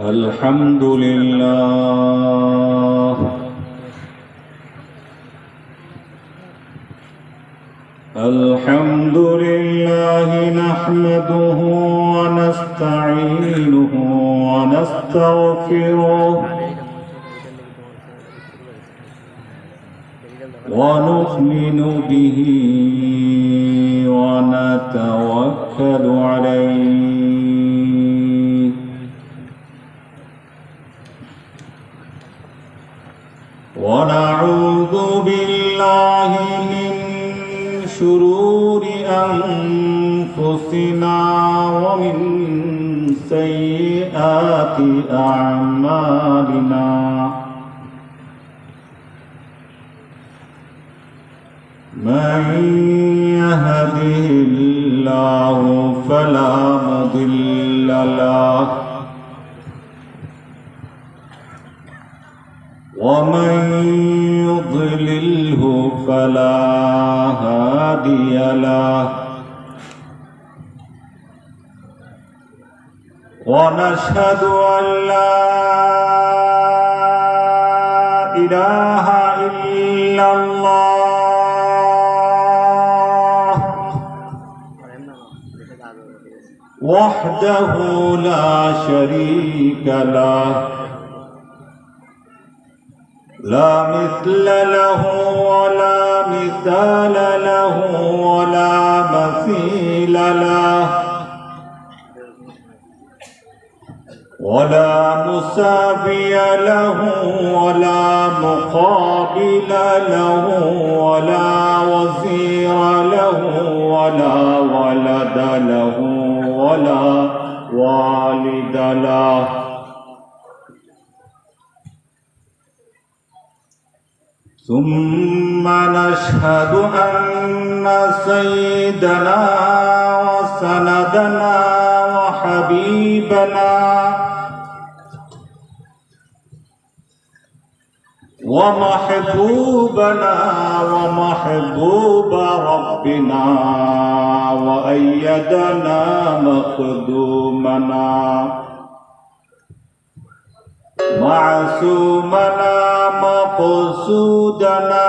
الحمد لله الحمد لله نحمده ونستعينه ونستغفره ونؤمن به ونتوكل عليه. ونعوذ بالله من شرور أنفسنا ومن سيئات أعمالنا. من يهده الله فلا مضل له ومن يضلله فلا هادي له. ونشهد أن لا إله إلا الله وحده لا شريك له. لا مثل له ولا مثال له ولا مثيل له. ولا مساوي له ولا مقابل له ولا وزير له ولا ولد له ولا والد له. ثم نشهد أن سيدنا وسندنا وحبيبنا ومحبوبنا ومحبوب ربنا وأيدنا مخدومنا معصومنا مقصودنا.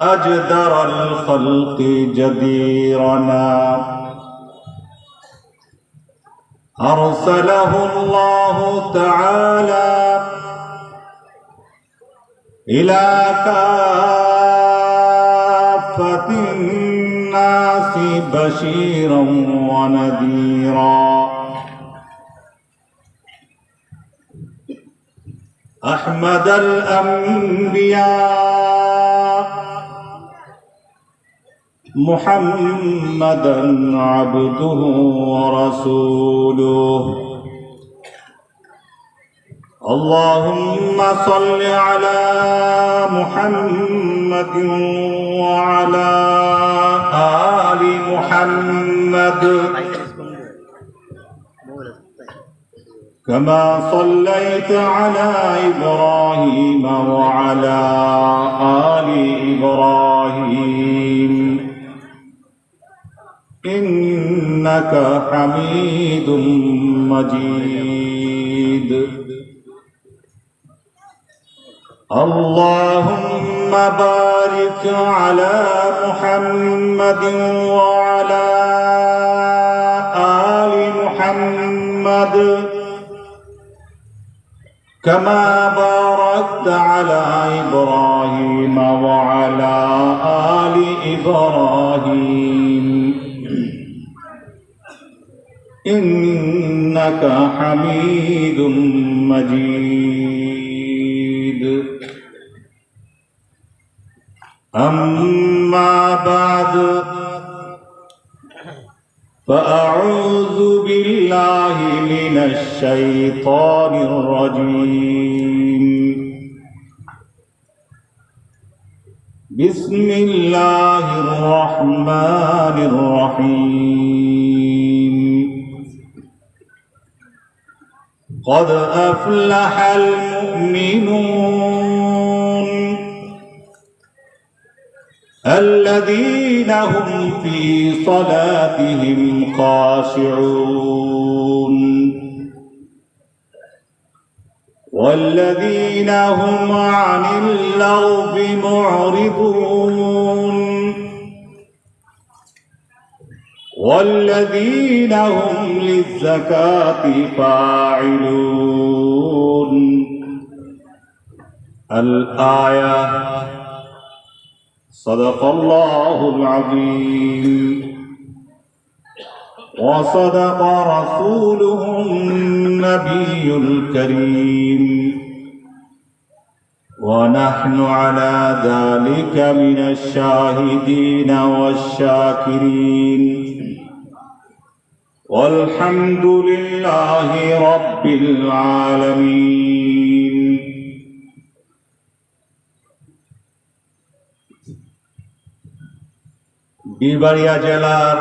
أجدر الخلق جديرنا أرسله الله تعالى إلى كافة الناس بشيرا ونذيرا. أحمد الأنبياء محمدا عبده ورسوله. اللهم صل على محمد وعلى آل محمد. كما صليت على إبراهيم وعلى آل إبراهيم. إنك حميد مجيد. اللهم بارك على محمد وعلى آل محمد. كما باركت على إبراهيم وعلى آل إبراهيم. إنك حميد مجيد. أما بعد فأعوذ بالله من الشيطان الرجيم. بسم الله الرحمن الرحيم. قد أفلح المؤمنون الذين هم في صلاتهم خاشعون. والذين هم عن اللغو معرضون. والذين هم للزكاة فاعلون. الآية صدق الله العظيم. وصدق رسوله النبي الكريم. ونحن على ذلك من الشاهدين والشاكرين. والحمد لله رب العالمين. বিবাড়িয়া জেলার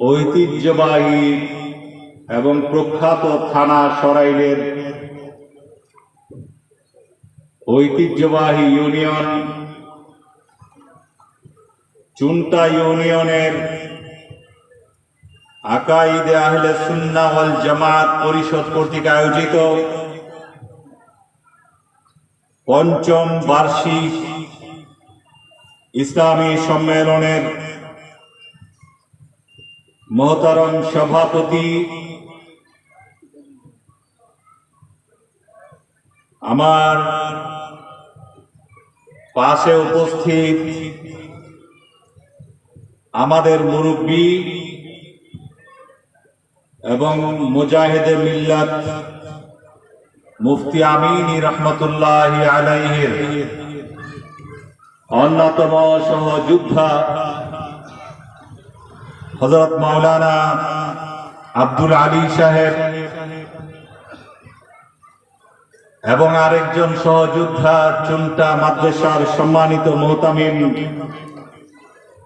ঐতিহ্যবাহী এবং প্রখ্যাত থানা সরাইলের ঐতিহ্যবাহী ইউনিয়ন চুনটা ইউনিয়নের আকাইদে আহলে সুন্নাহ ওয়াল জামাত পরিষদ কর্তৃক আয়োজিত পঞ্চম বার্ষিক ইসলামী সম্মেলনের মহতারম সভাপতি আমার পাশে উপস্থিত আমাদের মুরব্বী এবং মুজাহিদে মিল্লাত মুফতি আমিনী রহমতুল্লাহ আলাইহের অন্যতম সহযোদ্ধা হজরত মাওলানা আব্দুল আলী সাহেব এবং আরেকজন সহযোদ্ধা চুনটা মাদ্রাসার সম্মানিত মোহতামিম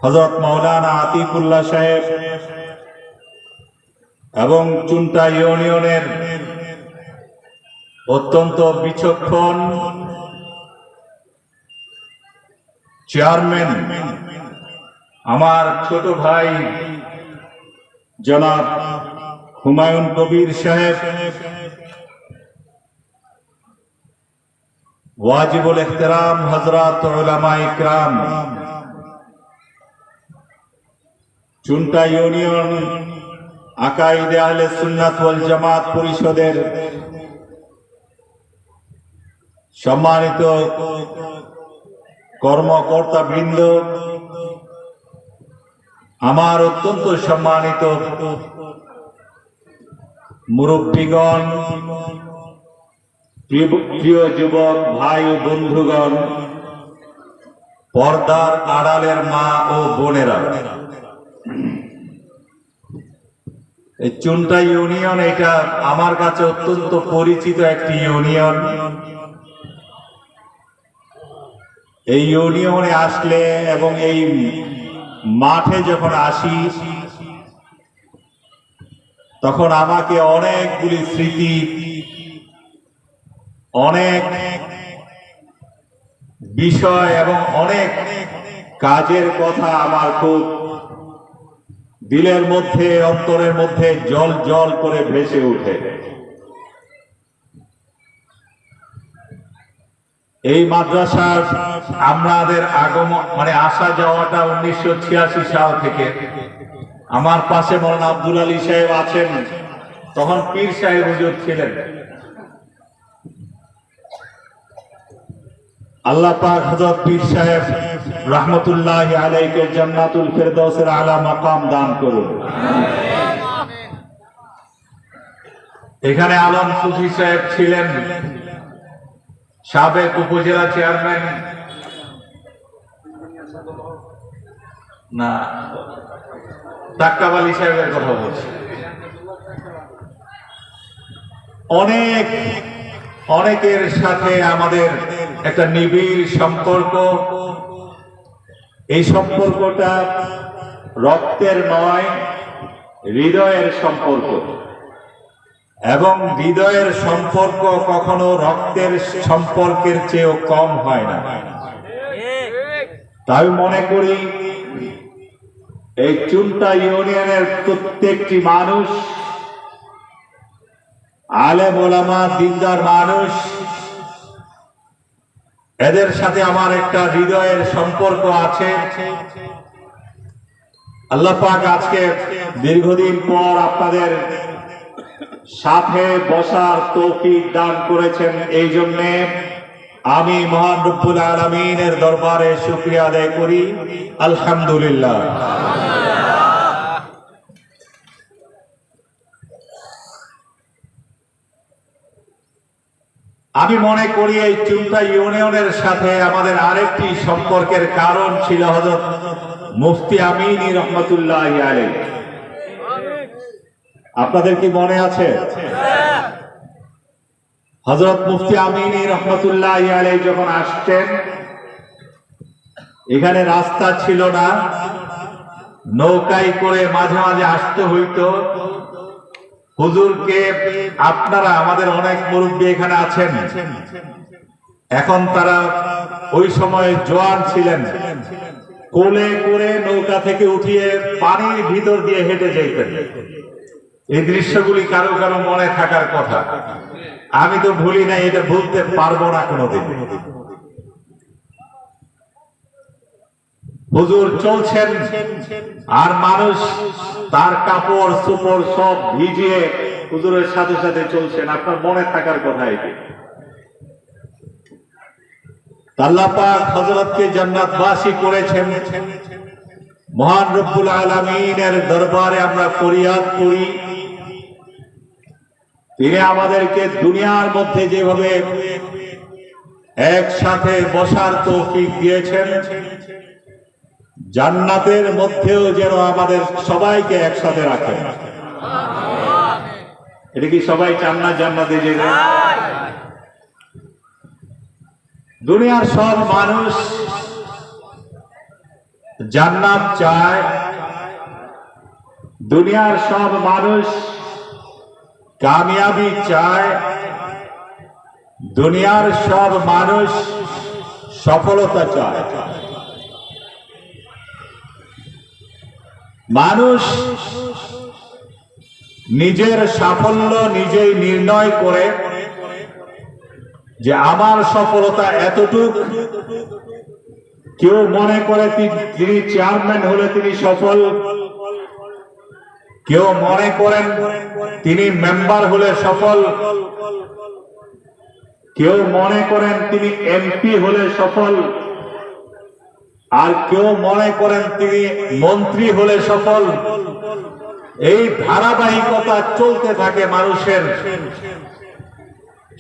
হজরত মাওলানা আতিকুল্লাহ সাহেব এবং চুনটা ইউনিয়নের অত্যন্ত বিচক্ষণ চেয়ারম্যান, আমার ছোট ভাই জনাব হুমায়ুন কবির সাহেব, ওয়াজিবুল ইহতেরাম হজরত ইকরাম, চুনটা ইউনিয়ন আকাইদে আহলে সুন্নাত জামাত পরিষদের সম্মানিত কর্মকর্তা বৃন্দ আমার অত্যন্ত সম্মানিত মুরব্বীগণ প্রিয়- যুবক, ভাই ও বন্ধুগণ, পর্দার আড়ালের মা ও বোনেরা। চুনটা ইউনিয়ন, এটা আমার কাছে অত্যন্ত পরিচিত একটি ইউনিয়ন। এই ইউনিয়নে আসলে এবং এই মাঠে যখন আসি, তখন আমাকে অনেকগুলি স্মৃতি, অনেক বিষয় এবং অনেক কাজের কথা আমার খুব দিলের মধ্যে, অন্তরের মধ্যে জল জল করে ভেসে ওঠে। এই মাদ্রাসার আমাদের আগমন মানে আসা যাওয়াটা উনিশশো ছিয়াশি সাল থেকে। আমার পাশে মৌলানা আব্দুল আলী সাহেব আছেন। তখন পীর সাহেব হুজুর ছিলেন। আল্লাহ পাক হযরত পীর সাহেব রহমতুল্লাহ আলাইকে জান্নাতুল ফেরদৌসের আলা মাকাম দান করুন। এখানে আলম সুফি সাহেব ছিলেন। সাবেক উপজেলা চেয়ারম্যান না তাক্কাব আলী সাহেবের কথা বলছি। অনেক, অনেকের সাথে আমাদের একটা নিবিড় সম্পর্ক। এই সম্পর্কটা রক্তের নয়, হৃদয়ের সম্পর্ক। এবং হৃদয়ের সম্পর্ক কখনো রক্তের সম্পর্কের চেয়েও কম হয় না। তাই মনে করি, এই চুনটা ইউনিয়নের প্রত্যেকটি মানুষ আলে মোলামা দিনদার মানুষ, এদের সাথে আমার একটা হৃদয়ের সম্পর্ক আছে। আল্লাহ পাক আজকে দীর্ঘদিন পর আপনাদের সাথে বসার তৌফিক দান করেছেন এই জন্যে আমি মহান রব্বুল আলমিনের দরবারে শুক্রিয়া আদায় করি। আলহামদুলিল্লাহ। আমি মনে করি এই চুমটা ইউনিয়নের সাথে আমাদের আরেকটি সম্পর্কের কারণ ছিল হজরত মুফতি আমিনী রহমতুল্লাহ আলী আপনাদের কি মনে আছে? হজরত মুফতি আমিনী রহমতুল্লাহ আলী যখন আসতেন, এখানে রাস্তা ছিল না, নৌকায় করে মাঝে মাঝে আসতে হইতো। হুজুরকে আপনারা আমাদের অনেক মুরব্বী এখানে আছেন। এখন তারা ওই সময় জোয়ান ছিলেন। কোলে করে নৌকা থেকে উঠিয়ে পানির ভিতর দিয়ে হেঁটে যেতেন এই দৃশ্যগুলি কারও কারও মনে থাকার কথা। আমি তো ভুলি নাই, এটা ভুলতে পারব না কোনোদিন। হুজুর চলছেন, আর মানুষ তার কাপড়, সুপড় সব ভিজিয়ে হুজুরের সাথে সাথে চলছেন। আপনার মনে থাকার কথা এটি। আল্লাহ পাক হযরতকে জান্নাতবাসী করেছেন। মহান রব্বুল আলামিনের দরবারে আমরা ফরিয়াদ করি। তিনি আমাদেরকে দুনিয়ার মধ্যে যেভাবে একসাথে বসার তৌফিক দিয়েছেন, জান্নাতের মধ্যেও যেন আমাদের সবাইকে একসাথে রাখেন। এটা কি সবাই চান না জান্নাতে যেতে? দুনিয়ার সব মানুষ জান্নাত চায়। দুনিয়ার সব মানুষ কামিয়াবি চায়, দুনিয়ার সব মানুষ সফলতা চায়। মানুষ নিজের সাফল্য নিজেই নির্ণয় করে যে আমার সফলতা এতটুক। কেউ মনে করে তিনি চেয়ারম্যান হলে তিনি সফল। কেউ মনে করেন তিনি মেম্বার হলে সফল। কেউ মনে করেন তিনি এমপি হলে সফল। আর কেউ মনে করেন তিনি মন্ত্রী হলে সফল। এই ধারাবাহিকতা চলতে থাকে মানুষের।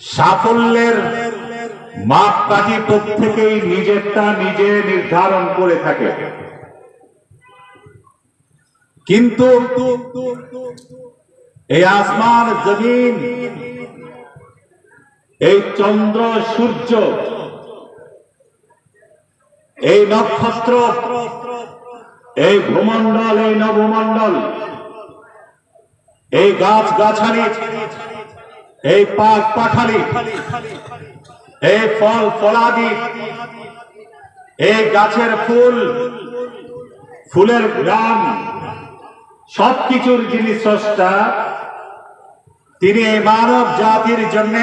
সাফল্যের মাপকাঠি প্রত্যেকেই নিজেরটা নিজে নির্ধারণ করে থাকে। কিন্তু এই আসমান, জমিন, এই চন্দ্র, সূর্য, এই নক্ষত্র, এই ভূমণ্ডল, এই নভমণ্ডল এই গাছ গাছালি এই পাক পাখালি এই ফল, ফলাদি, এই গাছের ফুল, ফুলের গ্রাম সবকিছুর যিনি স্রষ্টা, তিনি মানব জাতির জন্য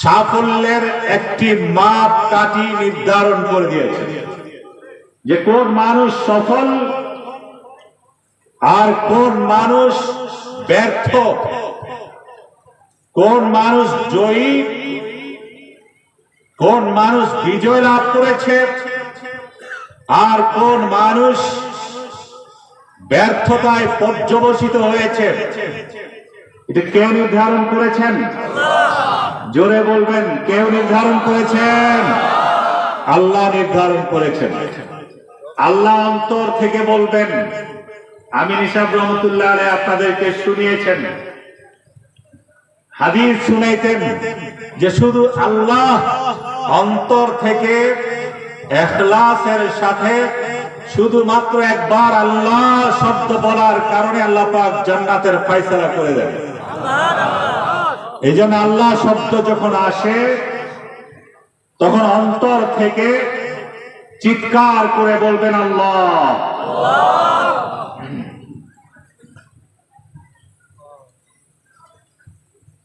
সাফল্যের একটি মাপ কাঠি নির্ধারণ করে দিয়েছে যে কোন মানুষ সফল আর কোন মানুষ ব্যর্থ, কোন মানুষ জয়ী, কোন মানুষ বিজয় লাভ করেছে, আর কোন মানুষ ব্যর্থতায় পর্যবসিত হয়েছে। এটা কে নির্ধারণ করেছেন? জোরে বলবেন, কেউ নির্ধারণ করেছেন? আল্লাহ নির্ধারণ করেছেন। আল্লাহ অন্তর থেকে বলবেন, আমি নিশাব রহমতুল্লাহ আলাই আপনাদেরকে শুনিয়েছেন। হাদিস শুনাইতেন যে শুধু আল্লাহ অন্তর থেকে এখলাসের সাথে শুধুমাত্র একবার আল্লাহ শব্দ বলার কারণে আল্লাহ পাক জান্নাতের ফয়সালা করে দেন। এই জন্য আল্লাহ শব্দ যখন আসে, তখন অন্তর থেকে চিৎকার করে বলবেন আল্লাহ।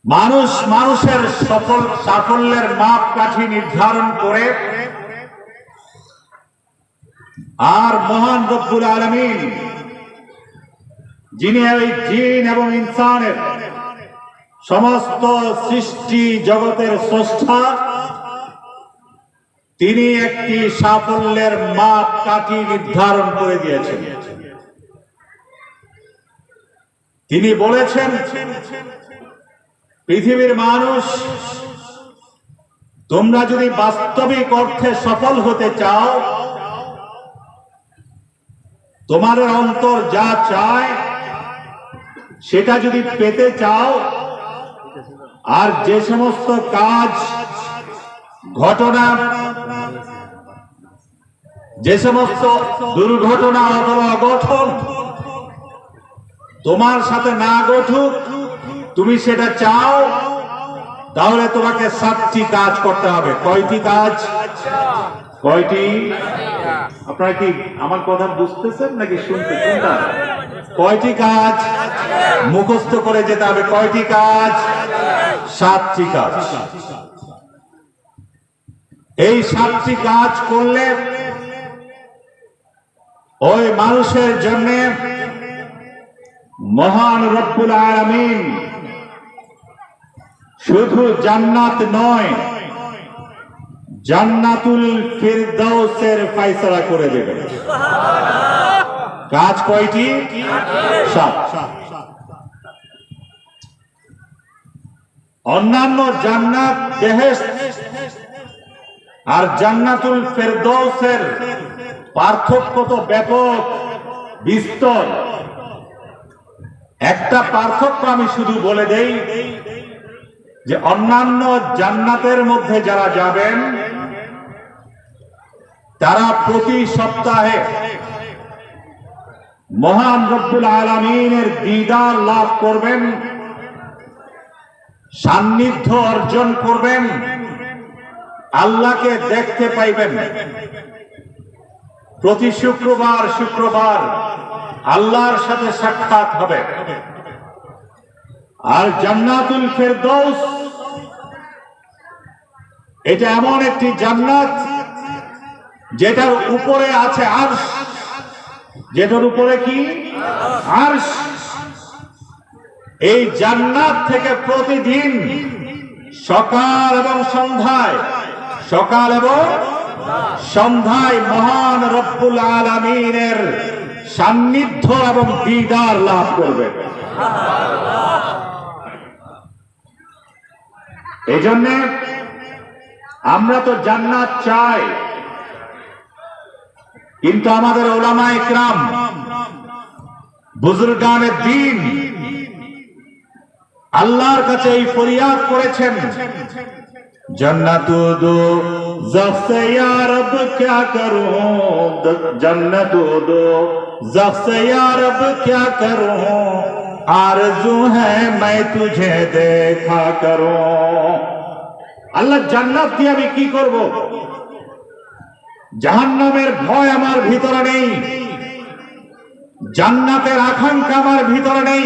মানুষ মানুষের সফল সাফল্যের মাপ কাঠি নির্ধারণ করে আর মহান রব্বুল আলমিন, যিনি ওই জিন এবং ইনসানের সমস্ত সৃষ্টি জগতের স্রষ্টা, তিনি একটি সাফল্যের মাপ কাঠি নির্ধারণ করে দিয়েছেন। তিনি বলেছেন, পৃথিবীর মানুষ, তোমরা যদি বাস্তবিক অর্থে সফল হতে চাও তোমাদের অন্তর যা চায়, সেটা যদি পেতে চাও, আর যে সমস্ত কাজ, ঘটনা, যে সমস্ত দুর্ঘটনা অথবা অঘটন তোমার সাথে না ঘটুক, তুমি সেটা চাও, তাহলে তোমাকে সাতটি কাজ করতে হবে। কয়টি কাজ? কয়টি? আপনারা কি আমার কথা বুঝতেছেন নাকি শুনতে কোনটা? কয়টি কাজ? মুখস্থ করে যেতে হবে। কয়টি কাজ? সাতটি কাজ। এই সাতটি কাজ করলে ওই মানুষের জন্য মহান রব্বুল আলামিন শুধু জান্নাত নয় জান্নাতুল ফিরদাউসের ফায়সালা করে দেবে। কাজ কয়টি? অন্যান্য জান্নাত আর জান্নাতুল ফেরদৌসের পার্থক্য তো ব্যাপক, বিস্তর। একটা পার্থক্য আমি শুধু বলে দেই যে অন্যান্য জান্নাতের মধ্যে যারা যাবেন তারা প্রতি সপ্তাহে মহান রব্বুল আলমিনের দিদার লাভ করবেন, সান্নিধ্য অর্জন করবেন, আল্লাহকে দেখতে পাইবেন। প্রতি শুক্রবার শুক্রবার আল্লাহর সাথে সাক্ষাৎ হবে। আর জান্নাতুল ফেরদৌস, এটা এমন একটি জান্নাত যেটার উপরে আছে আরশ। যেটার উপরে কি? আরশ। এই জান্নাত থেকে প্রতিদিন সকাল এবং সন্ধ্যায়, সকাল এবং সন্ধ্যায় মহান রব্বুল আলমিনের সান্নিধ্য এবং দিদার লাভ করবে। এই জন্যে আমরা তো জান্নাত চাই। কিন্তু আমাদের ওলামা একরাম বুজুরগানের দিন, আল্লাহর কাছে এই ফরিয়াদ করেছেন হ্যাঁ, আল্লাহ জান্নাত দিয়ে আমি কি করব? জাহান্নামের ভয় আমার ভিতরে নেই। জান্নাতের আকাঙ্ক্ষা আমার ভিতরে নেই।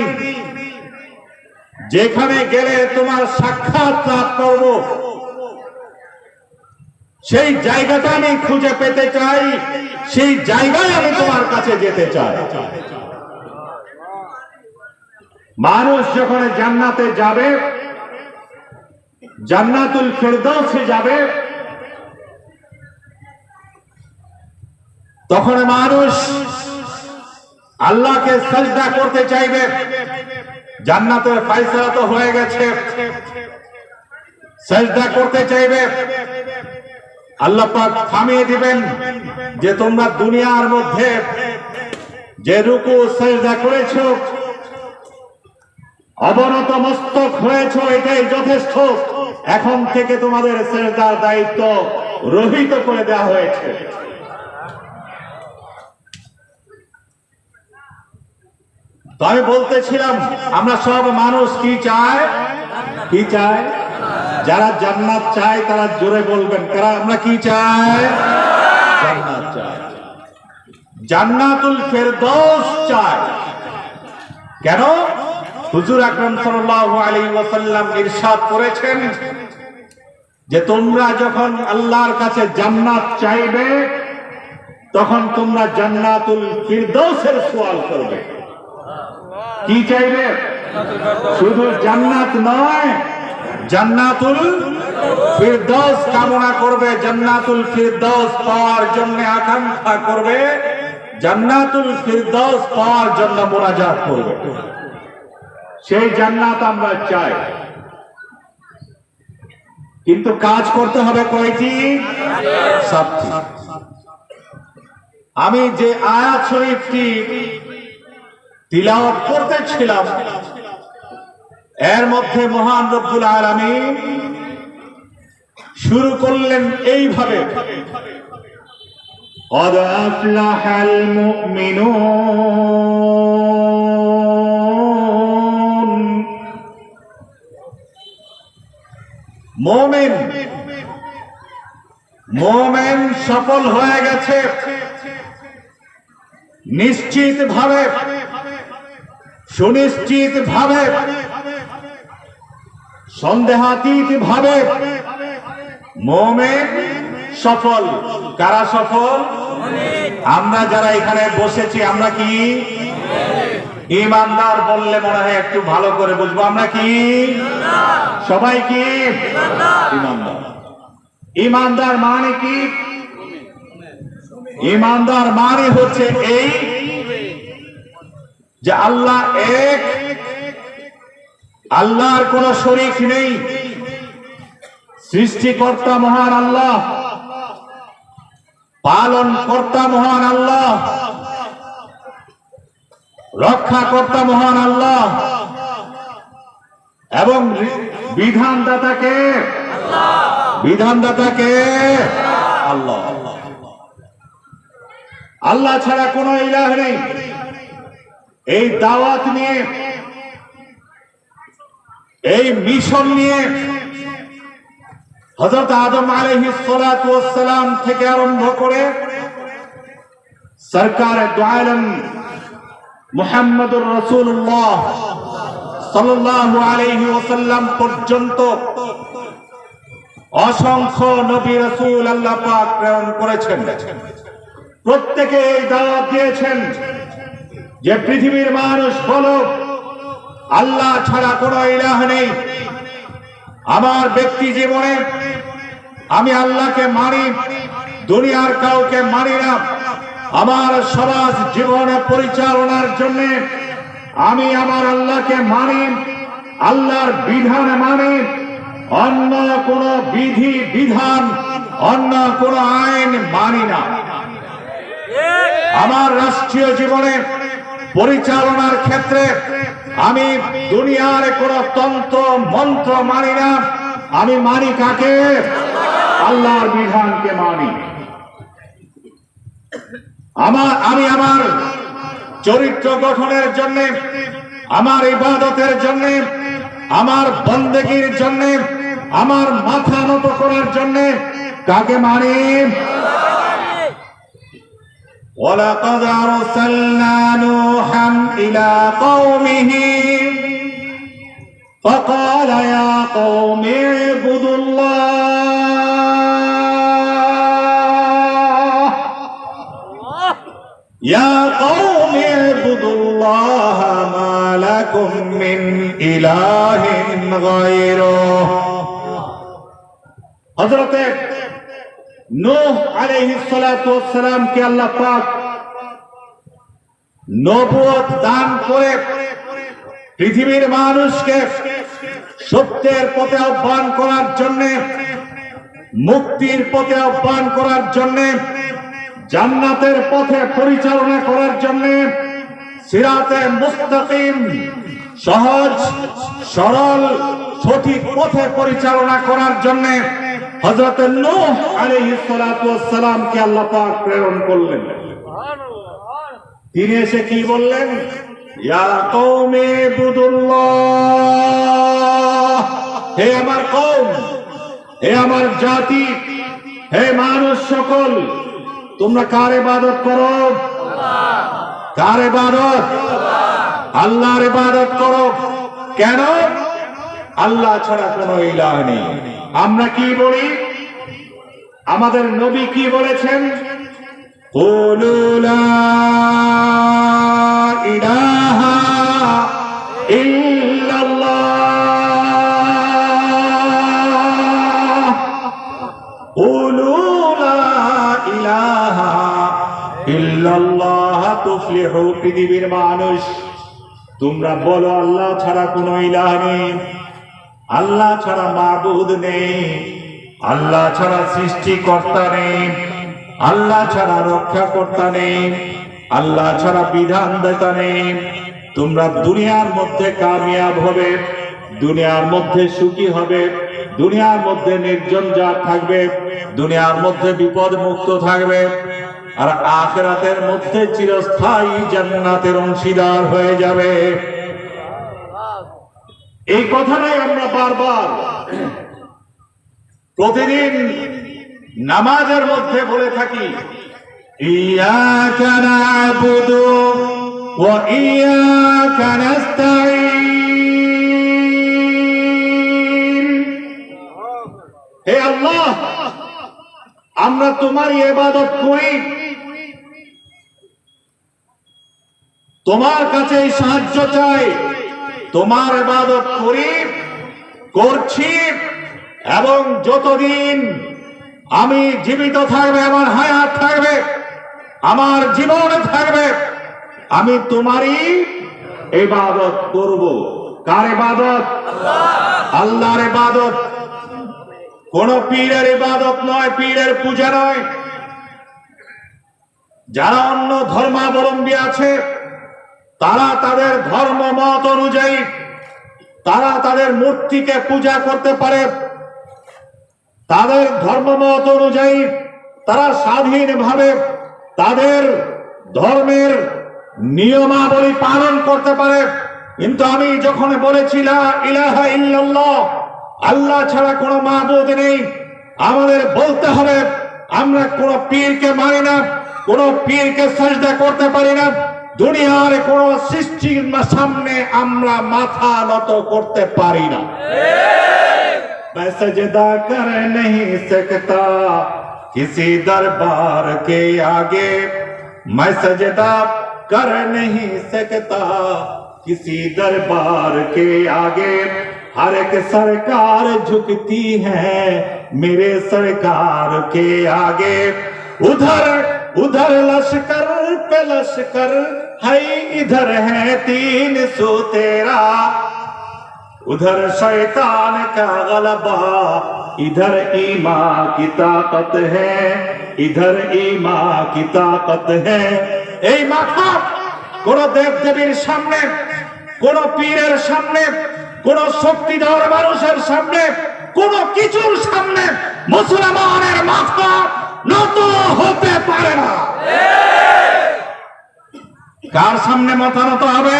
যেখানে গেলে তোমার সাক্ষাৎ লাভ করব। সেই জায়গাটা আমি খুঁজে পেতে চাই, সেই জায়গায় আমি তোমার কাছে যেতে চাই। মানুষ যখন জান্নাতে যাবে, জান্নাতুল ফেরদৌসে যাবে তখন মানুষ আল্লাহকে সাজদা করতে চাইবে। জান্নাতের ফাইসলা তো হয়ে গেছে। সাজদা করতে চাইবে। আল্লাহ পাক থামিয়ে দিবেন যে তোমরা দুনিয়ার মধ্যে যে রুকু সাজদা করেছ, অবনত মস্তক হয়েছ, এটাই যথেষ্ট। এখন থেকে তোমাদের সেজদার দায়িত্ব রহিত করে দেওয়া হয়েছে। তো আমি বলতেছিলাম, আমরা সব মানুষ কি চায়? কি চায়? যারা জান্নাত চায়, তারা জোরে বলবেন, কারা আমরা কি চাই? জান্নাত জান্নাতুল ফেরদৌস চায়। কেন? হুজুর আকরাম সাল্লাল্লাহু আলাইহি ওয়াসাল্লাম ইরশাদ করেছেন যে তোমরা যখন আল্লাহর কাছে জান্নাত চাইবে, তখন তোমরা জান্নাতুল ফিরদৌসের সওয়াল করবে। কি চাইবে? শুধু জান্নাত নয়, জান্নাতুল ফিরদৌস কামনা করবে, জান্নাতুল ফিরদৌস পাওয়ার জন্য আকাঙ্ক্ষা করবে, জান্নাতুল ফিরদৌস পাওয়ার জন্য মোনাজাত করবে। সেই জান্নাত আমরা চাই। কিন্তু কাজ করতে হবে কয়টি? সাতটি। আমি যে আয়াত শরীফটি তিলাওয়াত করতেছিলাম এর মধ্যে মহান রব্বুল আলামিন শুরু করলেন এইভাবে قد أفلح المؤمنون মোমেন মোমেন সফল হয়ে গেছে নিশ্চিত ভাবে সুনিশ্চিত ভাবে, সন্দেহাতীত ভাবে, মোমেন সফল। কারা সফল? আমরা যারা এখানে বসেছি, আমরা কি? ইমানদার বললে মনে হয় একটু ভালো করে বুঝব। আমরা কি? সবাই কি? ইমানদার। ইমানদার মানে কি? ইমানদার মানে হচ্ছে এই যে আল্লাহ এক, আল্লাহর কোন শরীক নেই। সৃষ্টিকর্তা মহান আল্লাহ পালন কর্তা মহান আল্লাহ, রক্ষাকর্তা মহান আল্লাহ, এবং বিধানদাতাকে বিধানদাতাকে আল্লাহ। আল্লাহ ছাড়া কোনো ইলাহ নেই। এই দাওয়াত নিয়ে, এই মিশন নিয়ে হজরত আদম আলহিস সালাম থেকে আরম্ভ করে সরকার মুহাম্মদুর রসুল্লাহ সাল্লাল্লাহু আলাইহি ওয়াসাল্লাম পর্যন্ত অসংখ্য নবী রসুল আল্লাহ প্রেরণ করেছেন। প্রত্যেকে এই দাওয়াত দিয়েছেন। যে পৃথিবীর মানুষ বলো, আল্লাহ ছাড়া কোনো ইলাহ নেই। আমার ব্যক্তি জীবনে আমি আল্লাহকে মানি, দুনিয়ার কাউকে মানি না। আমার সমাজ জীবনে পরিচালনার জন্য আমি আমার আল্লাহকে মানি, আল্লাহর বিধান মানি। অন্য কোন বিধি, বিধান, অন্য কোন আইন মানি না। আমার রাষ্ট্রীয় জীবনে পরিচালনার ক্ষেত্রে আমি দুনিয়ার কোন তন্ত্র, মন্ত্র মানি না। আমি মানি কাকে? আল্লাহর বিধানকে মানি। আমার, আমি আমার চরিত্র গঠনের জন্য, আমার ইবাদতের জন্য, আমার বন্দেগীর জন্য, আমার মাথা নত করার জন্য কাকে মানি? ولقد أرسلنا نوحا إلى قومه فقال يا قوم اعبدوا الله. يا قوم اعبدوا الله ما لكم من إله غيره. حضرت নূহ আল্লাহ পাক নবুয়ত দান করে পৃথিবীর মানুষকে সত্যের পথে আহ্বান করার জন্য, মুক্তির পথে আহ্বান করার জন্য, জান্নাতের পথে পরিচালনা করার জন্য সিরাতে মুস্তাকিম, সহজ, সরল, সঠিক পথে পরিচালনা করার জন্য হযরত নূহ আলাইহিস সালাতু ওয়াসসালামকে আল্লাহ পাক প্রেরণ করলেন। তিনি এসে কি বললেন? ইয়া কওমি হে আমার কওম, হে আমার জাতি, হে মানুষ সকল, তোমরা কার ইবাদত করো? কার ইবাদত? আল্লাহর ইবাদত করো। কেন? আল্লাহ ছাড়া কোনো ইলাহ নেই। আমরা কি বলি? আমাদের নবী কি বলেছেন? ইলাহা পৃথিবীর মানুষ। তোমরা বলো, আল্লাহ ছাড়া কোন ইলাহ নেই। আল্লাহ ছাড়া মাবুদ নেই, আল্লাহ ছাড়া সৃষ্টিকর্তা নেই, আল্লাহ ছাড়া রক্ষাকর্তা নেই, আল্লাহ ছাড়া বিধান দাতা নেই। তোমরা দুনিয়ার মধ্যে কামিয়াব হবে, দুনিয়ার মধ্যে সুখী হবে, দুনিয়ার মধ্যে নির্জন যা থাকবে, দুনিয়ার মধ্যে বিপদ মুক্ত থাকবে, আর আখেরাতের মধ্যে চিরস্থায়ী জান্নাতের অংশীদার হয়ে যাবে। এই কথাটাই আমরা বারবার প্রতিদিন নামাজের মধ্যে বলে থাকি। ইয়াকা না'বুদু ওয়া ইয়াকা নাস্তাঈন। হে আল্লাহ আমরা তোমার ইবাদত করি। তোমার কাছে সাহায্য চাই। তোমার ইবাদত করি, করছি, এবং যতদিন আমি জীবিত থাকবে, আমার হায়াত থাকবে, আমার জীবন থাকবে, আমি তোমারই ইবাদত করব। কার ইবাদত? আল্লাহর ইবাদত। কোন পীরের ইবাদত নয়, পীরের পূজা নয়। যারা অন্য ধর্মাবলম্বী আছে তারা তাদের ধর্ম মত অনুযায়ী, তারা তাদের মূর্তিকে পূজা করতে পারে। তাদের ধর্মমত অনুযায়ী তারা স্বাধীনভাবে তাদের ধর্মের নিয়মাবলী পালন করতে পারে। কিন্তু আমি যখন বলেছিলাম ইলাহা ইল্লাল্লাহ, আল্লাহ ছাড়া কোনো মাহবুদ নেই আমাদের বলতে হবে, আমরা কোন পীরকে মানি না, কোন পীরকে সাজদা করতে পারি না। দুনিয়ার কোন সৃষ্টির সামনে আমরা মাথা নত করতে পারি না मैं सजदा कर नहीं सकता किसी दरबार के आगे मैं सजदा कर नहीं सकता किसी दरबार के आगे हर एक सरकार झुकती है मेरे सरकार के आगे उधर उधर लश्कर पे लश्कर है इधर है तीन सौ तेरा उधर शैतान का गलबा इधर ईमा की ताकत है इधर ईमा की ताकत है এই মাথা কোন দেব দেবীর সামনে কোন পীরের সামনে কোন শক্তিধর মানুষের সামনে কোন কিছুর সামনে মুসলমানের মাথা নত হতে পারে না কার সামনে মাথা নত হবে?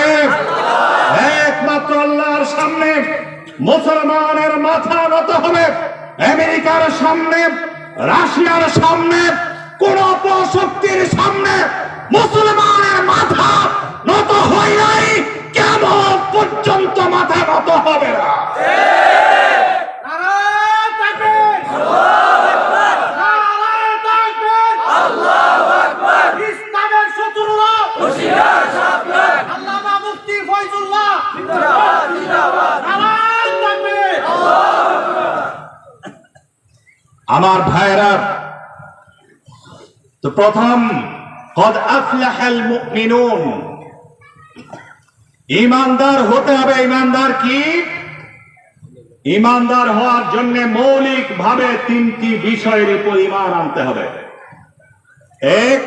একমাত্র আল্লাহর সামনে মুসলমানের মাথা নত হবে। আমেরিকার সামনে, রাশিয়ার সামনে, কোন অপশক্তির সামনে মুসলমানের মাথা নত হয় নাই কেমন পর্যন্ত মাথা নত হবে না। আমার ভাইরা তো প্রথম কদ আফলাহাল মুমিনুন? ইমানদার হতে হবে ইমানদার কি? ইমানদার হওয়ার জন্য মৌলিক ভাবে তিনটি বিষয়ের উপর ইমান আনতে হবে। এক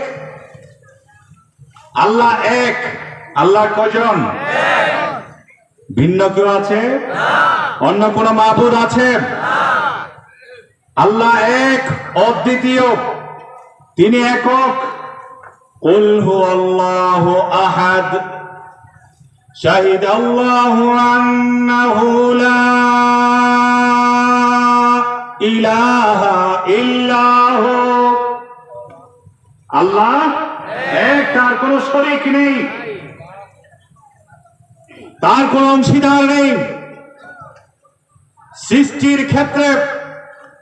আল্লাহ এক। আল্লাহ কজন? ভিন্ন কেউ আছে? অন্য কোন মাহবুদ আছে? আল্লাহ এক, অদ্বিতীয়। তিনি একক। কুল আল্লাহ আহাদ। শাহিদ আল্লাহ আন্নাহু লা ইলাহা ইল্লাহু। আল্লাহ এক, তার কোনো শরীক নেই। তার কোনো অংশীদার নেই। সৃষ্টির ক্ষেত্রে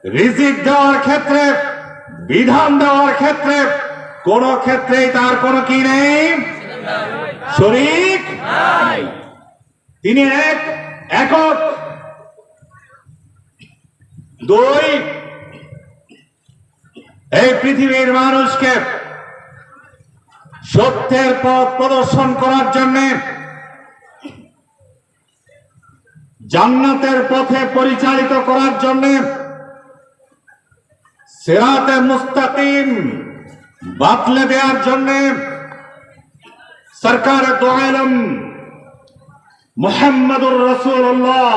রিজিক দেওয়ার ক্ষেত্রে, বিধান দেওয়ার ক্ষেত্রে, কোন ক্ষেত্রেই তার কোনো কি নেই? শরিক তিনি এক, একক। দুই, এই পৃথিবীর মানুষকে সত্যের পথ প্রদর্শন করার জন্য জান্নাতের পথে পরিচালিত করার জন্য সেরাতে মুস্তাকিম বাতলে দেওয়ার জন্য সরকার দোয়ালম মোহাম্মদুর রসুল্লাহ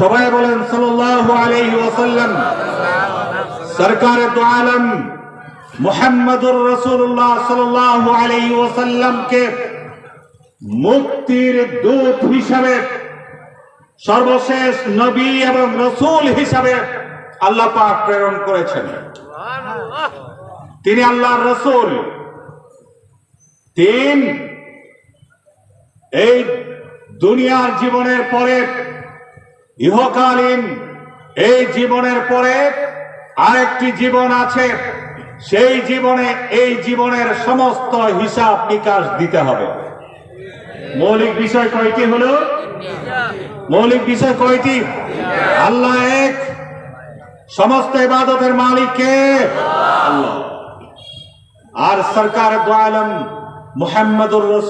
সবাই বলেন সাল্লাল্লাহু আলাইহি ওয়াসাল্লাম, সরকার দোয়ালম মোহাম্মদুর রসুল্লাহ সাল্লাল্লাহু আলাইহি ওয়াসাল্লামকে মুক্তির দূত হিসাবে, সর্বশেষ নবী এবং রসুল হিসাবে আল্লাহ পাক প্রেরণ করেছেন। তিনি আল্লাহর রসুল। তিন, এই দুনিয়ার জীবনের পরে, ইহকালীন এই জীবনের পরে আরেকটি জীবন আছে। সেই জীবনে এই জীবনের সমস্ত হিসাব নিকাশ দিতে হবে। মৌলিক বিষয় কয়টি হলো? মৌলিক বিষয় কয়টি? আল্লাহ এক সমস্ত ইবাদতের মালিক কে? আল্লাহ। আর সরকার মুহাম্মদুর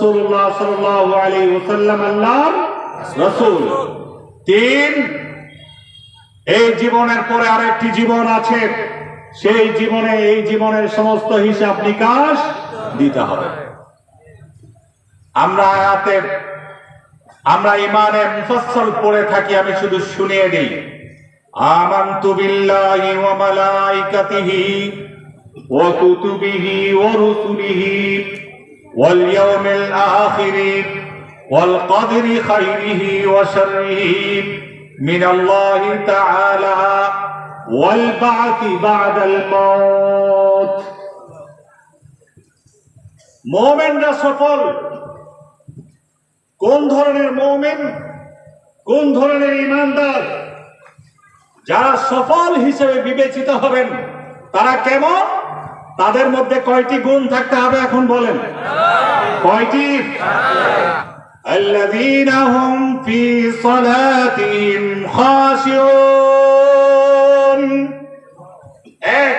তিন, এই জীবনের পরে আরেকটি জীবন আছে। সেই জীবনে, এই জীবনের সমস্ত হিসাব নিকাশ দিতে হবে। আমরা আয়াতে, আমরা ইমানে মুফাসসল পড়ে থাকি, আমি শুধু শুনিয়ে দিই। আমানতু বিল্লাহি ওয়া মালাইকাতিহি ওয়া কুতুবিহি ওয়া রুসুলিহি ওয়াল ইয়াউমিল আখির ওয়াল কদরি খাইরিহি ওয়া শাররিহি মিন আল্লাহি তাআলা ওয়াল বা'থি বা'দাল মাউত মুমিনরা সফল? কোন ধরনের মৌমেন কোন ধরনের ইমানদার? যারা সফল হিসেবে বিবেচিত হবেন তারা কেমন তাদের মধ্যে কয়টি গুণ থাকতে হবে এখন বলেন কয়টি الذين هم في صلاتهم خاشعون এক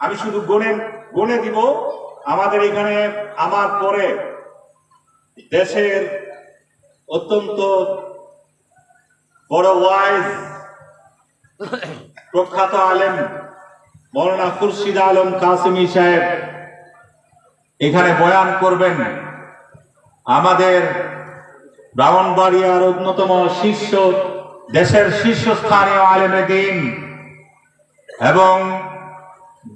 আমি শুধু গুণে গুণে দিব আমাদের এখানে আমার পরে দেশের অত্যন্ত বড় ওয়াইজ প্রখ্যাত আলেম মৌলানা খুরশিদ আলম কাসিমি সাহেব এখানে বয়ান করবেন, আমাদের ব্রাহ্মণবাড়িয়ার অন্যতম শীর্ষ, দেশের শীর্ষস্থানীয় আলেমে দিন এবং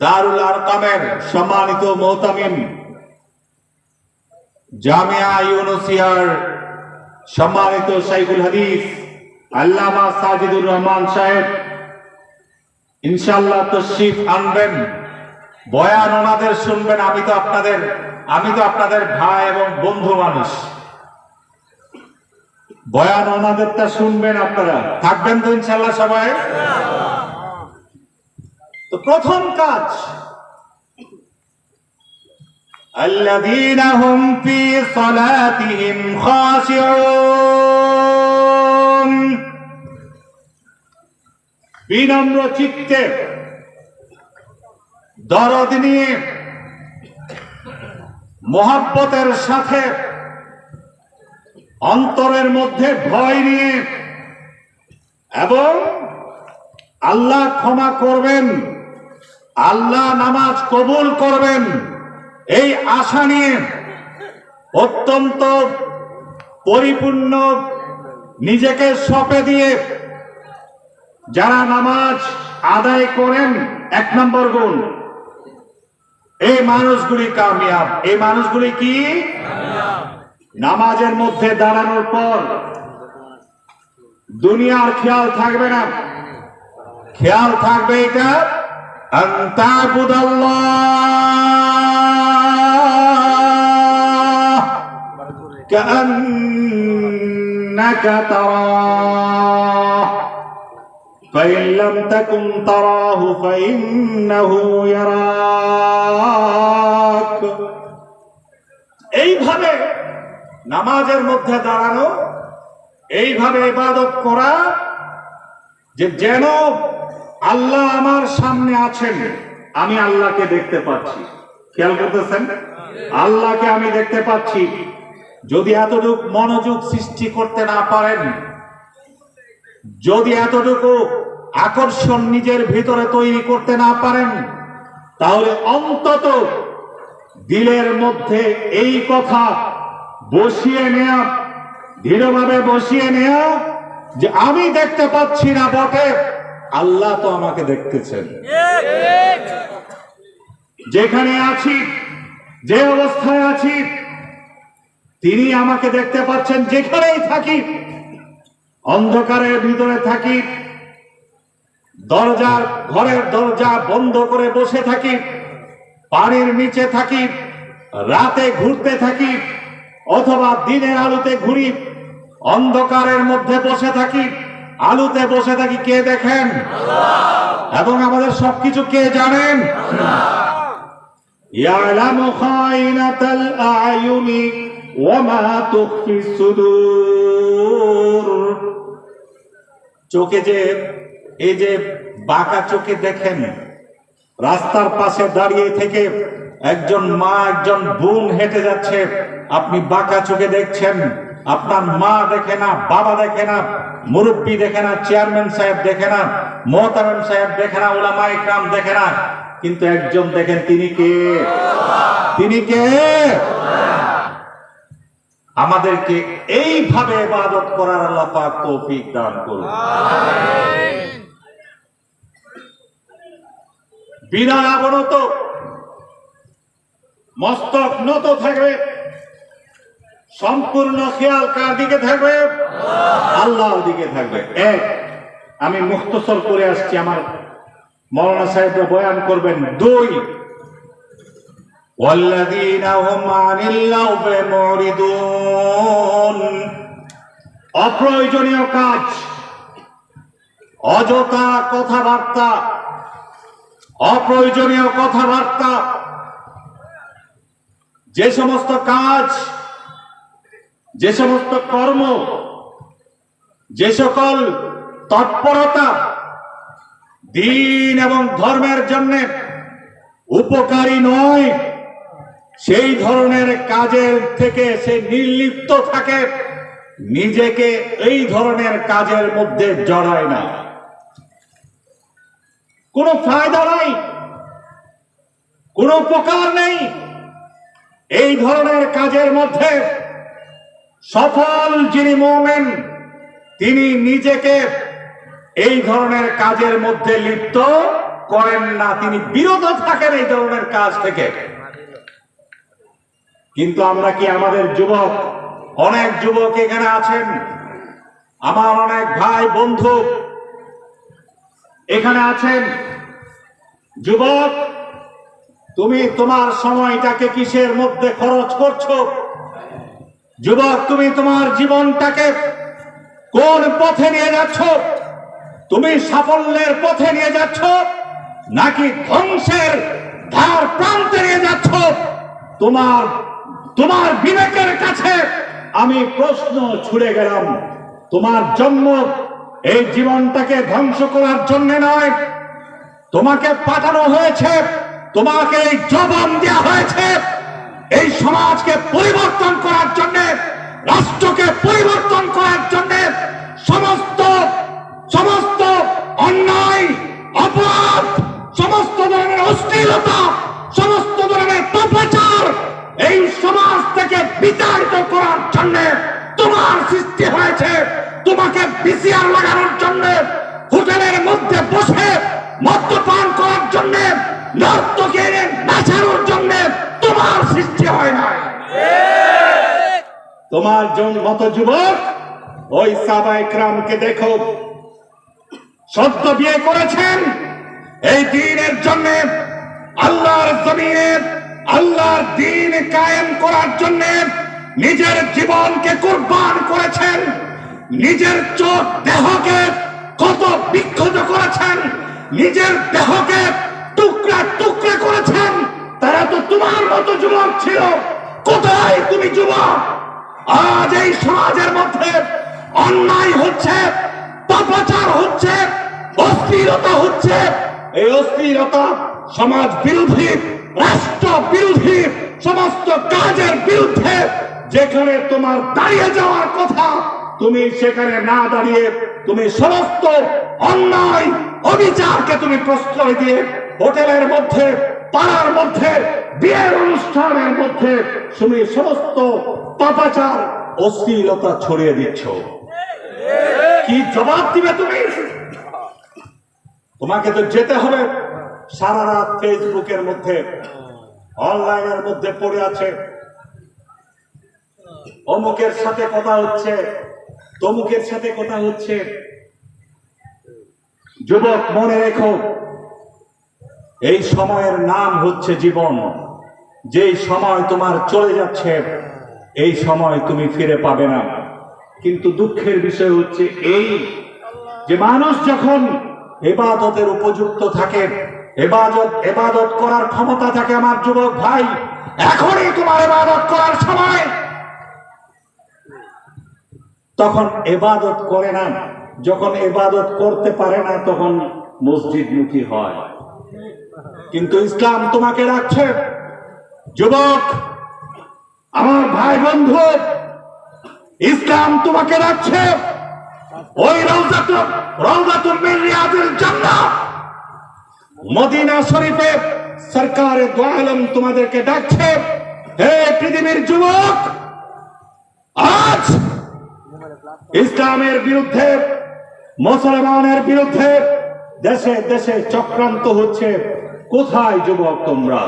দারুল আরকামের সম্মানিত মোহতামিম জামিয়া ইউনুসিয়ার সম্মানিত শাইখুল হাদিস আল্লামা সাজিদুর রহমান সাহেব ইনশাল্লাহ তশরিফ আনবেন বয়ান ওনাদের শুনবেন আমি তো আপনাদের আমি তো আপনাদের ভাই এবং বন্ধু মানুষ বয়ান ওনাদেরটা শুনবেন আপনারা থাকবেন তো ইনশাল্লাহ সবাই তো প্রথম কাজ الذين هم في صلاتهم خاشعون বিনম্র চিত্তে, দরদ নিয়ে, মোহাব্বতের সাথে, অন্তরের মধ্যে ভয় নিয়ে, এবং আল্লাহ ক্ষমা করবেন, আল্লাহ নামাজ কবুল করবেন, এই আশা নিয়ে অত্যন্ত পরিপূর্ণ নিজেকে সপে দিয়ে যারা নামাজ আদায় করেন, এক নম্বর গুণ। এই মানুষগুলি কামিয়াব। এই মানুষগুলি কি? নামাজের মধ্যে দাঁড়ানোর পর দুনিয়ার খেয়াল থাকবে না। খেয়াল থাকবে এটা كأنك تراه فإن لم تكن تراه فإنه يراك এইভাবে নামাজের মধ্যে দাঁড়ানো এইভাবে ইবাদত করা যে যেন আল্লাহ আমার সামনে আছেন আমি আল্লাহকে দেখতে পাচ্ছি খেয়াল করতেছেন আল্লাহকে আমি দেখতে পাচ্ছি যদি এতটুক মনোযোগ সৃষ্টি করতে না পারেন যদি এতটুকু আকর্ষণ নিজের ভিতরে তৈরি করতে না পারেন, তাহলে অন্তত দিলের মধ্যে এই কথা বসিয়ে নেয়া, দৃঢ়ভাবে বসিয়ে নেয়া যে আমি দেখতে পাচ্ছি না বটে, আল্লাহ তো আমাকে দেখতেছেন। যেখানে আছি, যে অবস্থায় আছি, তিনি আমাকে দেখতে পাচ্ছেন যেখানেই থাকি, অন্ধকারের ভিতরে থাকি দরজা ঘরের দরজা বন্ধ করে বসে থাকি পানির নিচে থাকি রাতে ঘুরতে থাকি অথবা দিনের আলোতে ঘুরি অন্ধকারের মধ্যে বসে থাকি আলুতে বসে থাকি কে দেখেন? এবং আমাদের সবকিছু কে জানেন? চোখে যে এই যে বাঁকা চোখে দেখেন, রাস্তার পাশে দাঁড়িয়ে থেকে একজন মা, একজন বোন হেঁটে যাচ্ছে। আপনি বাঁকা চোখে দেখছেন, আপনার মা দেখে না, বাবা দেখে না, মুরব্বী দেখে না, চেয়ারম্যান সাহেব দেখে না, মোহতারাম সাহেব দেখে না ওলামা ইকরাম দেখে না। কিন্তু একজন দেখেন, তিনি কে? তিনি কে? আমাদেরকে এইভাবে ইবাদত করার আল্লাহ পাক তৌফিক দান করুন। বিনা অবনত মস্তক নত থাকবে সম্পূর্ণ খেয়াল কার দিকে থাকবে আল্লাহর দিকে থাকবে এক আমি মুক্তসর করে আসছি আমার মৌলানা সাহেবরা বয়ান করবেন দুই والذين هم عن اللغو معرضون অপ্রয়োজনীয় কাজ অযথা কথাবার্তা অপ্রয়োজনীয় কথাবার্তা, যে সমস্ত কাজ, যে সমস্ত কর্ম, যে সকল তৎপরতা দিন এবং ধর্মের জন্য উপকারী নয়, সেই ধরনের কাজের থেকে সে নির্লিপ্ত থাকে, নিজেকে এই ধরনের কাজের মধ্যে জড়ায় না। কোনো ফায়দা নাই, কোনো উপকার নেই। এই ধরনের কাজের মধ্যে সফল যিনি মোমেন, তিনি নিজেকে এই ধরনের কাজের মধ্যে লিপ্ত করেন না। তিনি বিরত থাকেন এই ধরনের কাজ থেকে। কিন্তু আমরা কি আমাদের যুবক, অনেক যুবক এখানে আছেন? আমার অনেক ভাই বন্ধু এখানে আছেন যুবক, তুমি তোমার সময়টাকে কিসের মধ্যে খরচ করছ? যুবক, তুমি তোমার জীবনটাকে কোন পথে নিয়ে যাচ্ছ? তুমি সাফল্যের পথে নিয়ে যাচ্ছ নাকি ধ্বংসের ধার প্রান্তে নিয়ে যাচ্ছ? তোমার তোমার বিবেকের কাছে আমি প্রশ্ন ছুড়ে গেলাম। তোমার জন্ম এই জীবনটাকে ধ্বংস করার জন্য নয়। তোমাকে পাঠানো হয়েছে, তোমাকে এই জবান দেওয়া হয়েছে। এই সমাজকে পরিবর্তন করার জন্য, রাষ্ট্রকে পরিবর্তন করার জন্য সমস্ত সমস্ত অন্যায়, অপরাধ, সমস্ত ধরনের অশ্লীলতা, সমস্ত ধরনের পাপাচার এই সমাজ থেকে বিতাড়িত করার জন্য তোমার সৃষ্টি হয়েছে। তোমাকে বিসিআর লাগানোর জন্য, হোটেলের মধ্যে বসে মদ্যপান করার জন্য নর্তকে নাচানোর জন্য তোমার সৃষ্টি হয় নাই। তোমার জন মতো যুবক, ওই সাবাই ক্রামকে দেখো। সদ্য বিয়ে করেছেন। এই দিনের জন্য আল্লাহর জমিনে, আল্লাহর দিন কায়েম করার জন্য নিজের জীবনকে কোরবান করেছেন। নিজের চোখ দেহকে কত বিক্ষত করেছেন। নিজের দেহকে টুকরা টুকরা করেছেন। তারা তো তোমার মতো যুবক ছিল। কোথায় তুমি যুবক? আজ এই সমাজের মধ্যে অন্যায় হচ্ছে, পাপাচার হচ্ছে, অস্থিরতা হচ্ছে। এই অস্থিরতা সমাজ বিরোধী, রাষ্ট্র বিরোধী, সমস্ত কাজের বিরুদ্ধে যেখানে তোমার দাঁড়িয়ে যাওয়ার কথা, তুমি সেখানে না দাঁড়িয়ে তুমি সমস্ত অন্যায়, অবিচারকে তুমি প্রশ্রয় দিয়ে হোটেলের মধ্যে, পাড়ার মধ্যে, বিয়ের অনুষ্ঠানের মধ্যে তুমি সমস্ত পাপাচার, অশ্লীলতা ছড়িয়ে দিচ্ছ। কি জবাব দিবে তুমি? তোমাকে তো যেতে হবে। সারা রাত ফেসবুকের মধ্যে, অনলাইনের মধ্যে পড়ে আছে। অমুকের সাথে কথা হচ্ছে, তমুকের সাথে কথা হচ্ছে। যুবক, মনে রেখো, এই সময়ের নাম হচ্ছে জীবন। যেই সময় তোমার চলে যাচ্ছে, এই সময় তুমি ফিরে পাবে না। কিন্তু দুঃখের বিষয় হচ্ছে এই যে মানুষ যখন এবাদতের উপযুক্ত থাকে, এবাদত এবাদত করার ক্ষমতা থাকে আমার যুবক ভাই, এখনই তোমার এবাদত করার সময়। তখন এবাদত করে না। যখন এবাদত করতে পারে না, তখন মসজিদ মুখী হয়। কিন্তু ইসলাম তোমাকে রাখছে। যুবক, আমার ভাই বন্ধু, ইসলাম তোমাকে রাখছে। ওই মদিনা শরীফে সরকারে দো আলম তোমাদেরকে ডাকছে। হে পৃথিবীর যুবক, আজ ইসলামের বিরুদ্ধে, মুসলমানের বিরুদ্ধে, দেশে দেশে চক্রান্ত হচ্ছে। কোথায় যুবক তোমরা?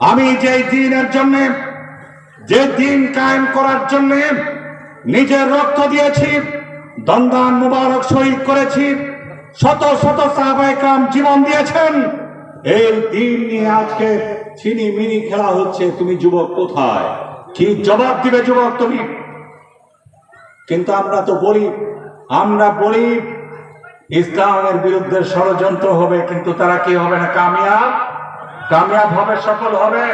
আমি যে দিনের জন্য যে দিন কায়েম করার জন্য নিজের রক্ত দিয়েছি, দন্দান মুবারক শহীদ করেছি, শত শত সাহাবাহাম জীবন দিয়েছেন, এই দিন নিয়ে আজকে ছিনি মিনি খেলা হচ্ছে। তুমি যুবক কোথায়? কি জবাব দিবে যুবক তুমি? কিন্তু আমরা তো বলি আমরা বলি ইসলামের বিরুদ্ধে ষড়যন্ত্র হবে কিন্তু তারা কি হবে না কামিয়াব কামিয়াব হবে সফল হবে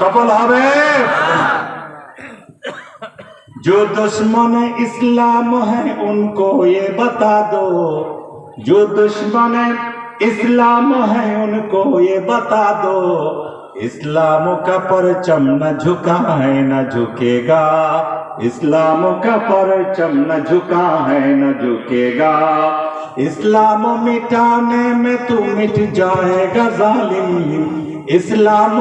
সফল হবে जो दुश्मन इस्लाम है उनको ये बता दो जो दुश्मन इस्लाम है उनको ये बता दो इस्लाम का परचम न झुका है न झुकेगा इस्लाम का परचम न झुका है न झुकेगा इस्लाम मिटाने में तू मिट जाएगा जालिम इस्लाम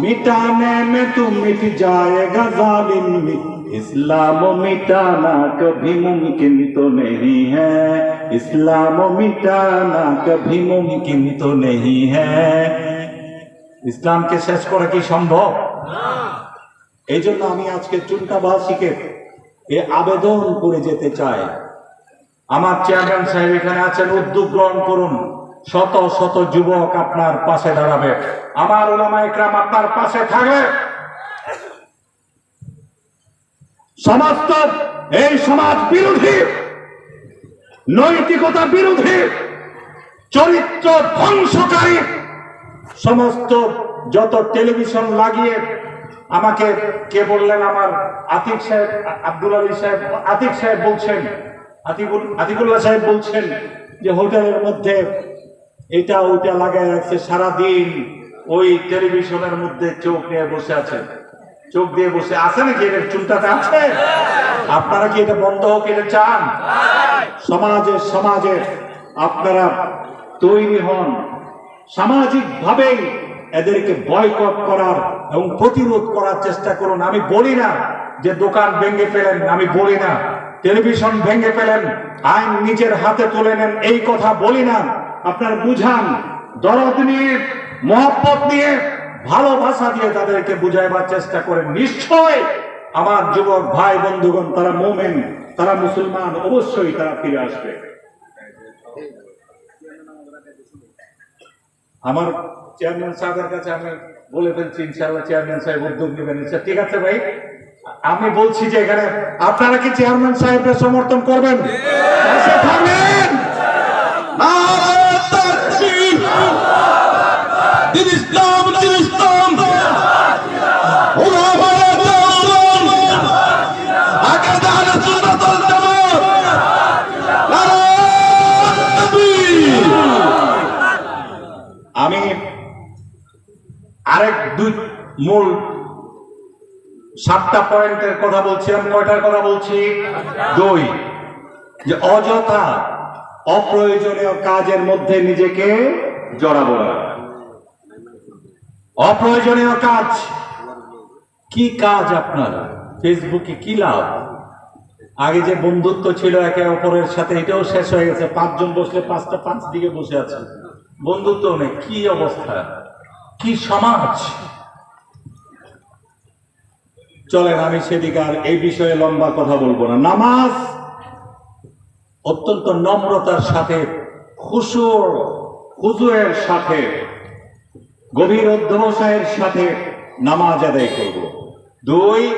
मिटाने में तू मिट जाएगा जालिम इस्लाम मिटाना कभी मुमकिन तो नहीं है इस्लाम मिटाना कभी मुमकिन तो नहीं है ইসলামকে শেষ করা কি সম্ভব এই জন্য আমি আজকে চুনটাবাসীকে এ আবেদন করে যেতে চাই। আমার চেয়ারম্যান সাহেব এখানে আছেন, উদ্যোগ গ্রহণ করুন। শত শত যুবক আপনার পাশে দাঁড়াবে। আমার ওলামা একরাম আপনার পাশে থাকবে। সমস্ত এই সমাজ বিরোধী, নৈতিকতা বিরোধী, চরিত্র ধ্বংসকারী, সমস্ত যত টেলিভিশন লাগিয়ে আমাকে কে বললেন আমার আতিক সাহেব, আব্দুল আলী সাহেব, আতিক সাহেব বলছেন আতিকুল আতিকুল্লাহ সাহেব বলছেন যে হোটেলের মধ্যে এটা ওইটা লাগাই রাখছে সারাদিন ওই টেলিভিশনের মধ্যে চোখ নিয়ে বসে আছে। চোখ দিয়ে বসে আছে নাকি এর চুলটাতে আছে? আপনারা কি এটা বন্ধ হোক, এটা চান? সমাজে সমাজে আপনারা তৈরি হন। সামাজিক ভাবেই এদেরকে বয়কট করার এবং প্রতিরোধ করার চেষ্টা করুন। আমি বলি না যে দোকান ভেঙে ফেলেন, আমি বলি না। টেলিভিশন ভেঙে ফেলেন, আইন নিজের হাতে তুলে নেন, এই কথা বলি না। আপনার বুঝান, দরদ নিয়ে, মহব্বত নিয়ে, ভালোবাসা দিয়ে তাদেরকে বুঝাইবার চেষ্টা করেন। নিশ্চয় আমার যুবক ভাই, বন্ধুগণ, তারা মোমেন, তারা মুসলমান, অবশ্যই তারা ফিরে আসবে। আমার চেয়ারম্যান সাহেবের কাছে আমি বলে ফেলছি ইনশাআল্লাহ চেয়ারম্যান সাহেব উদ্যোগ নেবেন আচ্ছা, ঠিক আছে ভাই? আমি বলছি যে এখানে আপনারা কি চেয়ারম্যান সাহেবকে সমর্থন করবেন? পাশে সাতটা পয়েন্টের কথা বলছিলাম কয়টার কথা বলছি? দুই। যে অযথা অপ্রয়োজনীয় কাজের মধ্যে নিজেকে জড়াবো না। অপ্রয়োজনীয় কাজ। কি কাজ আপনার? ফেসবুকে কি লাভ? আগে যে বন্ধুত্ব ছিল একে অপরের সাথে, এটাও শেষ হয়ে গেছে। পাঁচজন বসলে পাঁচটা পাঁচ দিকে বসে আছে। বন্ধুত্ব নেই। কি অবস্থা? কি সমাজ? চলেন আমি সেদিকে আর এই বিষয়ে লম্বা কথা বলবো না নামাজ অত্যন্ত নম্রতার সাথে খুশুর হুজুরের সাথে গভীর অধ্যবসায়ের সাথে নামাজ আদায় করব দুই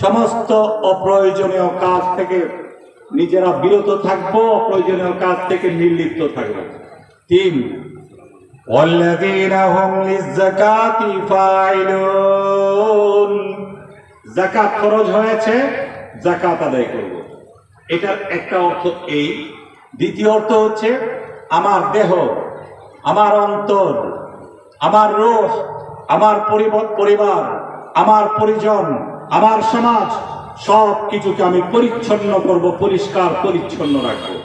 সমস্ত অপ্রয়োজনীয় কাজ থেকে নিজেরা বিরত থাকবো অপ্রয়োজনীয় কাজ থেকে নির্লিপ্ত থাকবো তিন والذين هم للزكاة فاعلون জাকাত খরচ হয়েছে জাকাত আদায় করব। এটার একটা অর্থ এই। দ্বিতীয় অর্থ হচ্ছে, আমার দেহ, আমার অন্তর, আমার রোহ, আমার পরিব- পরিবার, আমার পরিজন, আমার সমাজ, সব কিছুকে আমি পরিচ্ছন্ন করব, পরিষ্কার, পরিচ্ছন্ন রাখব।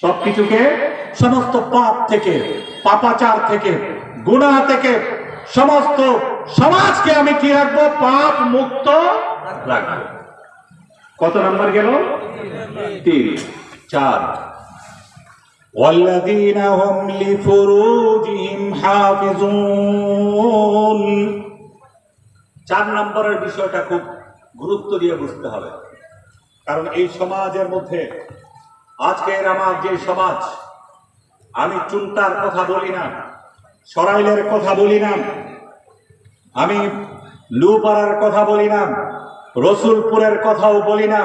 সবকিছুকে সমস্ত পাপ থেকে, পাপাচার থেকে গুণা থেকে, সমস্ত সমাজকে আমি কি রাখবো পাপ মুক্ত রাখবো কত নাম্বার গেল তিন চার والذين هم لفروجهم حافظون চার নম্বরের বিষয়টা খুব গুরুত্ব দিয়ে বুঝতে হবে কারণ এই সমাজের মধ্যে আজকের আমার যে সমাজ আমি চুনটার কথা বলি না সরাইলের কথা বলি না আমি লুপাড়ার কথা বলি না, রসুলপুরের কথাও বলি না,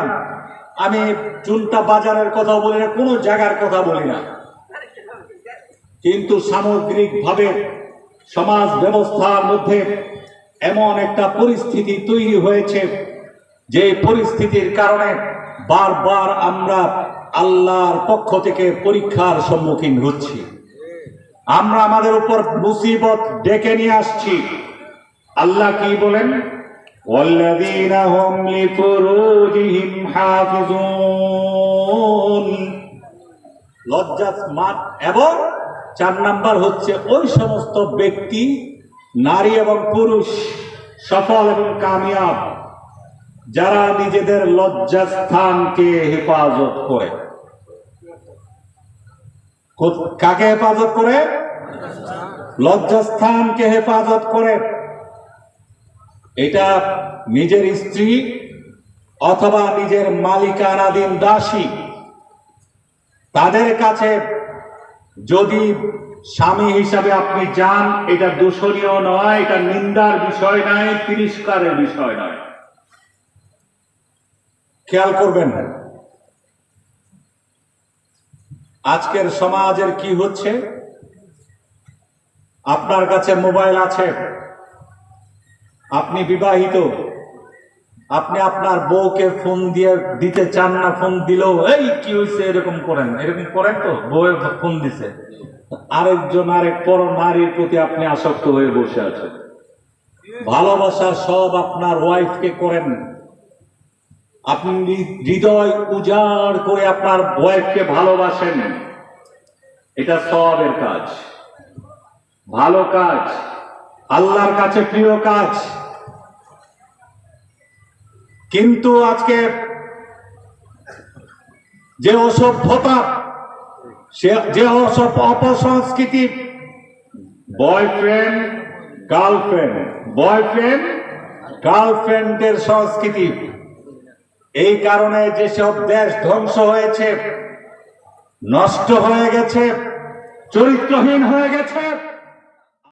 আমি চুনটা বাজারের কথাও বলি না, কোনো জায়গার কথা বলি না। কিন্তু সামগ্রিকভাবে সমাজ ব্যবস্থার মধ্যে এমন একটা পরিস্থিতি তৈরি হয়েছে, যে পরিস্থিতির কারণে বারবার আমরা আল্লাহর পক্ষ থেকে পরীক্ষার সম্মুখীন হচ্ছি। আমরা আমাদের উপর মুসিবত ডেকে নিয়ে আসছি। আল্লাহ কি বলেন? লজ্জাস্মাত এবং চার নাম্বার হচ্ছে ওই সমস্ত ব্যক্তি নারী এবং পুরুষ সফল এবং কামিয়াব, যারা নিজেদের লজ্জাস্থানকে হেফাজত করে। কাকে হেফাজত করে? লজ্জাস্থানকে হেফাজত করে। এটা নিজের স্ত্রী অথবা নিজের মালিকানাধীন দাসী তাদের কাছে যদি স্বামী হিসাবে আপনি যান, এটা দূষণীয় নয়, এটা নিন্দার বিষয় নয়, তিরস্কারের বিষয় নয়। খেয়াল করবেন আজকের সমাজের কি হচ্ছে? আপনার কাছে মোবাইল আছে। আপনি বিবাহিত, আপনি আপনার বউকে ফোন দিয়ে দিতে চান না, ফোন দিলেও, এই, কি হয়েছে এরকম করেন। এরকম করেন তো? বউয়ের ফোন দিছে। আরেকজন, আরেক পর নারীর প্রতি আপনি আসক্ত হয়ে বসে আছেন। ভালোবাসা সব আপনার ওয়াইফকে করেন। আপনি হৃদয় উজাড় করে আপনার ওয়াইফকে ভালোবাসেন। এটা সবের কাজ। ভালো কাজ। আল্লাহর কাছে প্রিয় কাজ। কিন্তু আজকে যে অসভ্যতা, সে, যে অপসংস্কৃতি বয়ফ্রেন্ড গার্লফ্রেন্ড বয়ফ্রেন্ড গার্লফ্রেন্ডের সংস্কৃতি, এই কারণে যেসব দেশ ধ্বংস হয়েছে, নষ্ট হয়ে গেছে, চরিত্রহীন হয়ে গেছে